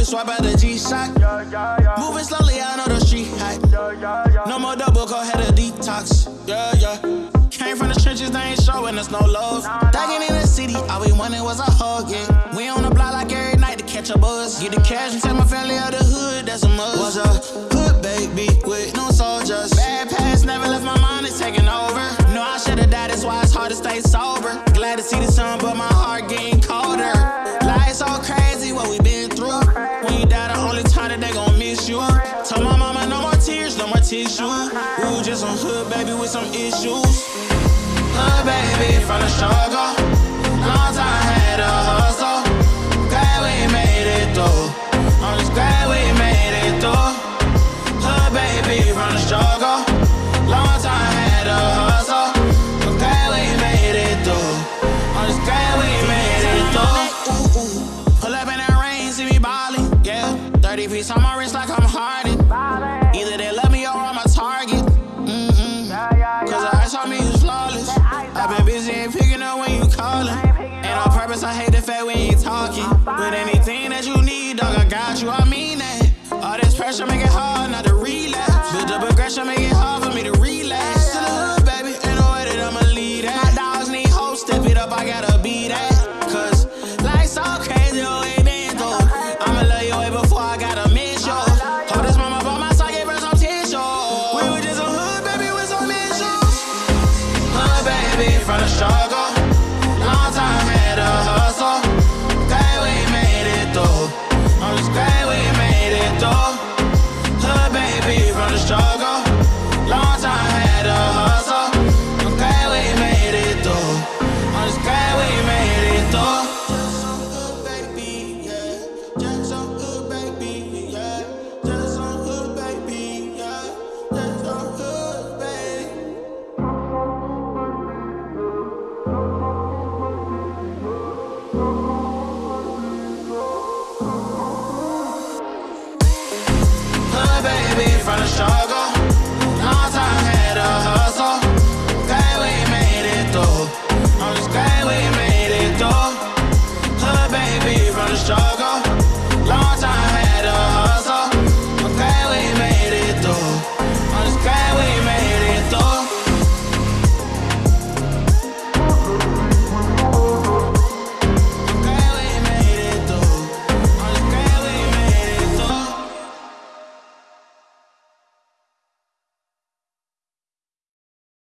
swap out the G-Shock. Moving slowly, I know the street hack. No more double, go ahead of detox. Yeah, yeah. Came from the trenches, they ain't showing us no love. Thugging in the city, all we wanted was a hug, yeah. We on the block like every night to catch a buzz. Get the cash and take my family out the hood, that's a must. Was a hood baby with no soldiers. Bad past never left my mind, it's taking over. No, I should've died, that's why it's hard to stay sober. Glad to see the tissue. Ooh, just some hood baby with some issues. Hood baby from the struggle. Got you, I mean that. All this pressure make it hard not to relapse. Build up aggression, make it hard for me to relax. To the hood, baby, ain't no way that I'ma lead that. My dogs need hope, step it up, I gotta be that. Cause life's so crazy, oh, it been through. I'ma love you way before I gotta miss you. Hold this mama by my side, give her some tissue. We were just a hood, baby, with some issues. Hood baby from the struggle. From the struggle.